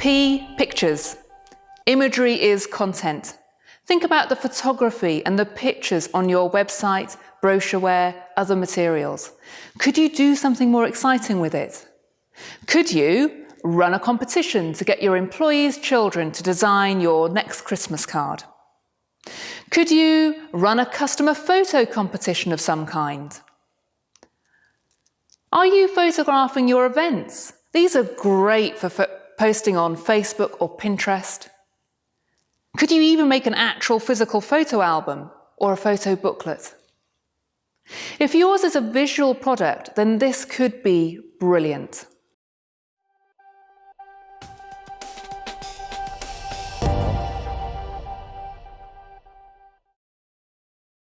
P. Pictures. Imagery is content. Think about the photography and the pictures on your website, brochureware, other materials. Could you do something more exciting with it? Could you run a competition to get your employees' children to design your next Christmas card? Could you run a customer photo competition of some kind? Are you photographing your events? These are great for posting on Facebook or Pinterest. Could you even make an actual physical photo album or a photo booklet? If yours is a visual product, then this could be brilliant.